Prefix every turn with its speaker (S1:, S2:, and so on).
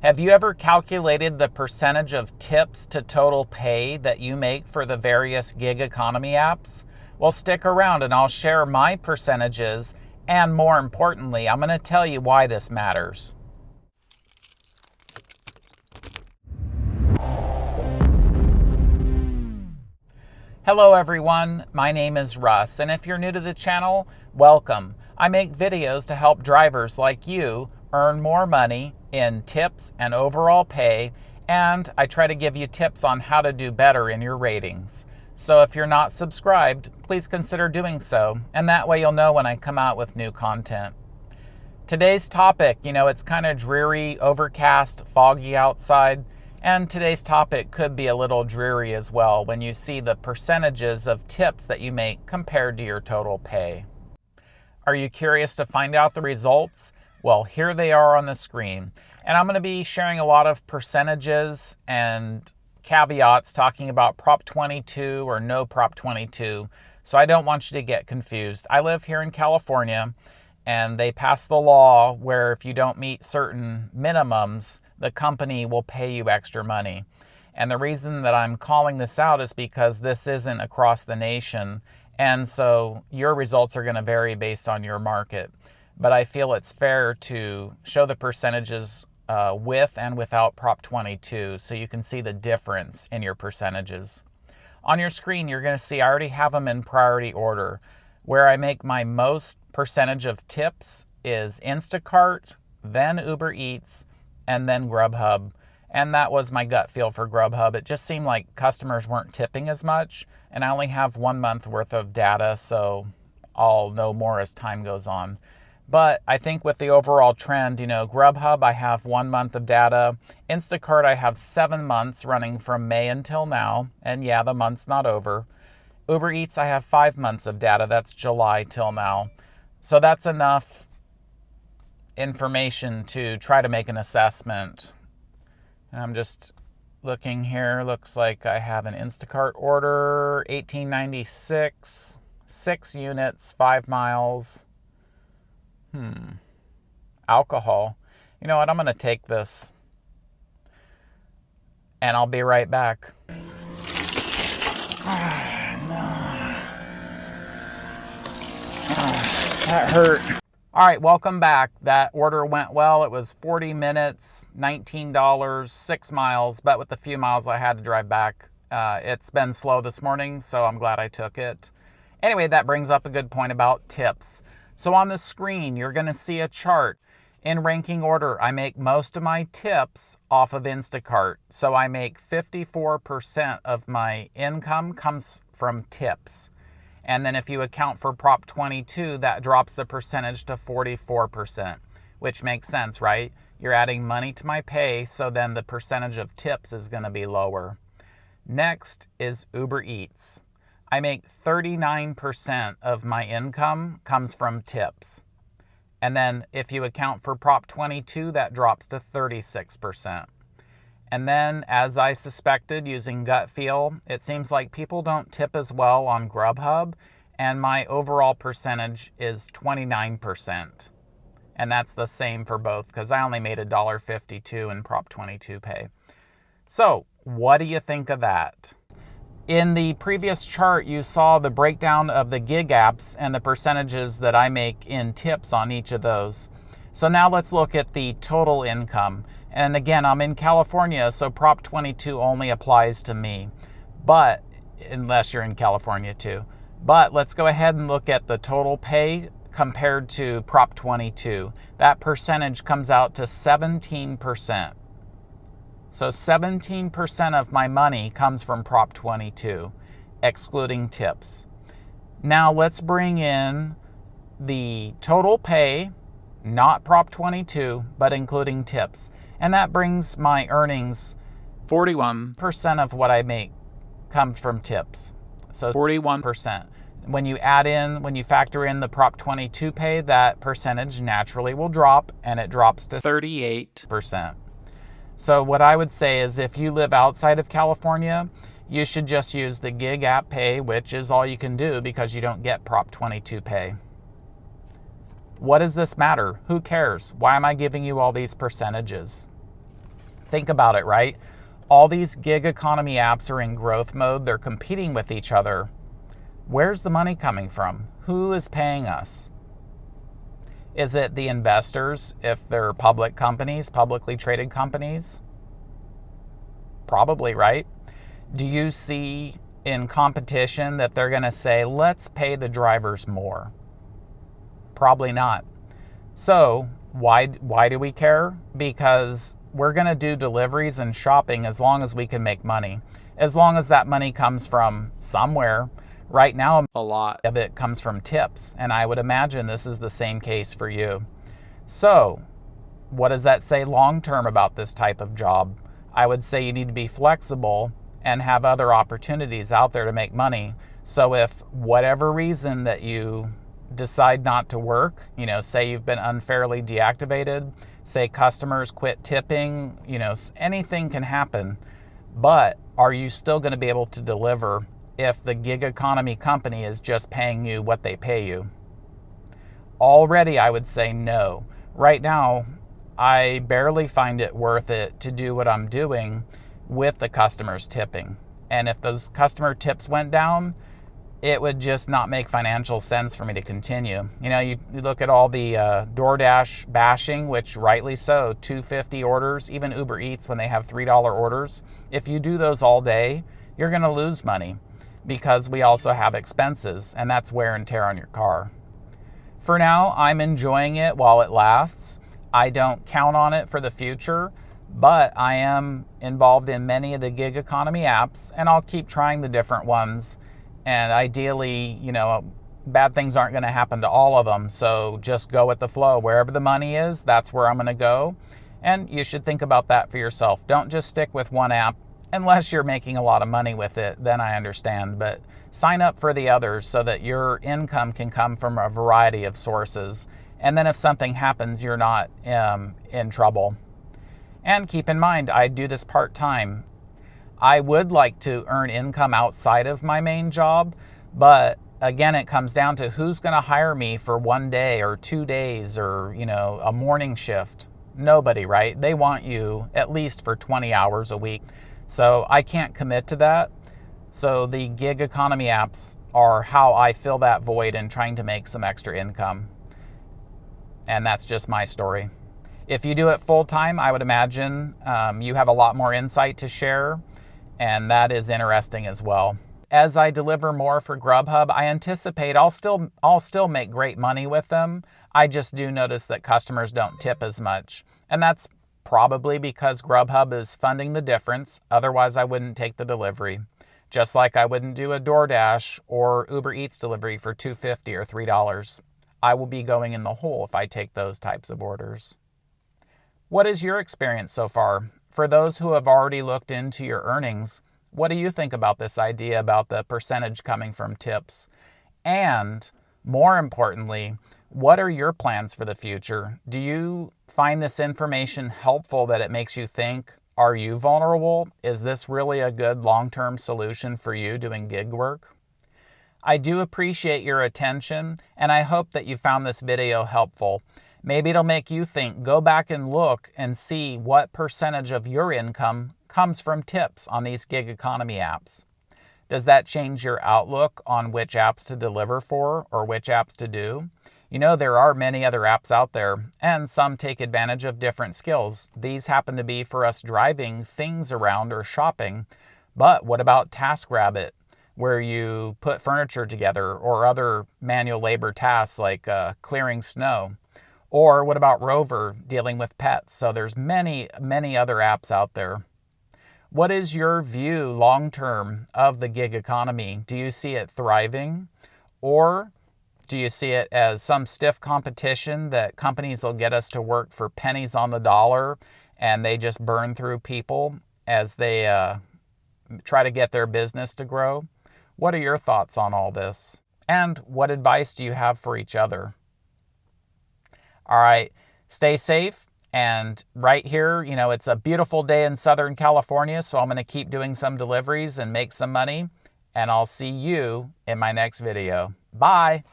S1: Have you ever calculated the percentage of tips to total pay that you make for the various gig economy apps? Well, stick around and I'll share my percentages, and more importantly, I'm going to tell you why this matters. Hello everyone, my name is Russ, and if you're new to the channel, welcome. I make videos to help drivers like you earn more money in tips and overall pay, and I try to give you tips on how to do better in your ratings. So if you're not subscribed, please consider doing so, and that way you'll know when I come out with new content. Today's topic, you know, it's kind of dreary, overcast, foggy outside, and today's topic could be a little dreary as well when you see the percentages of tips that you make compared to your total pay. Are you curious to find out the results? Well, here they are on the screen. And I'm going to be sharing a lot of percentages and caveats talking about Prop 22 or no Prop 22. So I don't want you to get confused. I live here in California and they passed the law where if you don't meet certain minimums, the company will pay you extra money. And the reason that I'm calling this out is because this isn't across the nation. And so your results are going to vary based on your market but I feel it's fair to show the percentages uh, with and without Prop 22 so you can see the difference in your percentages. On your screen, you're going to see I already have them in priority order. Where I make my most percentage of tips is Instacart, then Uber Eats, and then Grubhub. And that was my gut feel for Grubhub. It just seemed like customers weren't tipping as much, and I only have one month worth of data, so I'll know more as time goes on. But I think with the overall trend, you know, Grubhub, I have one month of data. Instacart, I have seven months running from May until now. And yeah, the month's not over. Uber Eats, I have five months of data. That's July till now. So that's enough information to try to make an assessment. And I'm just looking here. Looks like I have an Instacart order, 1896, six units, five miles. Hmm. Alcohol. You know what? I'm going to take this. And I'll be right back. that hurt. All right, welcome back. That order went well. It was 40 minutes, $19, six miles, but with the few miles I had to drive back, uh, it's been slow this morning, so I'm glad I took it. Anyway, that brings up a good point about tips. So on the screen, you're going to see a chart. In ranking order, I make most of my tips off of Instacart. So I make 54% of my income comes from tips. And then if you account for Prop 22, that drops the percentage to 44%, which makes sense, right? You're adding money to my pay, so then the percentage of tips is going to be lower. Next is Uber Eats. I make 39% of my income comes from tips. And then if you account for Prop 22, that drops to 36%. And then, as I suspected using gut feel, it seems like people don't tip as well on Grubhub, and my overall percentage is 29%. And that's the same for both because I only made $1.52 in Prop 22 pay. So, what do you think of that? In the previous chart, you saw the breakdown of the gig apps and the percentages that I make in tips on each of those. So now let's look at the total income. And again, I'm in California, so Prop 22 only applies to me. But, unless you're in California too. But let's go ahead and look at the total pay compared to Prop 22. That percentage comes out to 17%. So 17% of my money comes from Prop 22, excluding tips. Now let's bring in the total pay, not Prop 22, but including tips. And that brings my earnings 41% of what I make comes from tips. So 41%. When you add in, when you factor in the Prop 22 pay, that percentage naturally will drop and it drops to 38%. So what I would say is if you live outside of California, you should just use the gig app pay, which is all you can do because you don't get Prop 22 pay. What does this matter? Who cares? Why am I giving you all these percentages? Think about it, right? All these gig economy apps are in growth mode, they're competing with each other. Where's the money coming from? Who is paying us? Is it the investors if they're public companies, publicly traded companies? Probably, right? Do you see in competition that they're going to say, let's pay the drivers more? Probably not. So, why, why do we care? Because we're going to do deliveries and shopping as long as we can make money. As long as that money comes from somewhere, Right now, a lot of it comes from tips, and I would imagine this is the same case for you. So, what does that say long term about this type of job? I would say you need to be flexible and have other opportunities out there to make money. So, if whatever reason that you decide not to work, you know, say you've been unfairly deactivated, say customers quit tipping, you know, anything can happen. But are you still going to be able to deliver if the gig economy company is just paying you what they pay you? Already, I would say no. Right now, I barely find it worth it to do what I'm doing with the customers tipping. And if those customer tips went down, it would just not make financial sense for me to continue. You know, you, you look at all the uh, DoorDash bashing, which rightly so, 250 orders, even Uber Eats when they have $3 orders. If you do those all day, you're going to lose money because we also have expenses, and that's wear and tear on your car. For now, I'm enjoying it while it lasts. I don't count on it for the future, but I am involved in many of the gig economy apps, and I'll keep trying the different ones. And ideally, you know, bad things aren't going to happen to all of them. So just go with the flow. Wherever the money is, that's where I'm going to go. And you should think about that for yourself. Don't just stick with one app unless you're making a lot of money with it, then I understand. But sign up for the others so that your income can come from a variety of sources. And then if something happens, you're not um, in trouble. And keep in mind, I do this part time. I would like to earn income outside of my main job, but again, it comes down to who's going to hire me for one day or two days or, you know, a morning shift. Nobody, right? They want you at least for 20 hours a week. So I can't commit to that. So the gig economy apps are how I fill that void and trying to make some extra income. And that's just my story. If you do it full time, I would imagine um, you have a lot more insight to share, and that is interesting as well. As I deliver more for Grubhub, I anticipate I'll still I'll still make great money with them. I just do notice that customers don't tip as much, and that's probably because Grubhub is funding the difference, otherwise, I wouldn't take the delivery. Just like I wouldn't do a DoorDash or Uber Eats delivery for $2.50 or $3. I will be going in the hole if I take those types of orders. What is your experience so far? For those who have already looked into your earnings, what do you think about this idea about the percentage coming from tips? And more importantly, what are your plans for the future? Do you find this information helpful that it makes you think, are you vulnerable? Is this really a good long term solution for you doing gig work? I do appreciate your attention and I hope that you found this video helpful. Maybe it'll make you think, go back and look and see what percentage of your income comes from tips on these gig economy apps. Does that change your outlook on which apps to deliver for or which apps to do? You know, there are many other apps out there, and some take advantage of different skills. These happen to be for us driving things around or shopping. But what about TaskRabbit, where you put furniture together, or other manual labor tasks like uh, clearing snow? Or what about Rover, dealing with pets? So there's many, many other apps out there. What is your view long term of the gig economy? Do you see it thriving? Or do you see it as some stiff competition that companies will get us to work for pennies on the dollar and they just burn through people as they uh, try to get their business to grow? What are your thoughts on all this? And what advice do you have for each other? All right, stay safe. And right here, you know, it's a beautiful day in Southern California, so I'm going to keep doing some deliveries and make some money. And I'll see you in my next video. Bye.